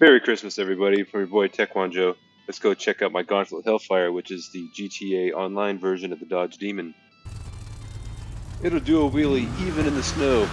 Merry Christmas, everybody, from your boy Taekwondo. Let's go check out my Gauntlet Hellfire, which is the GTA Online version of the Dodge Demon. It'll do a wheelie even in the snow.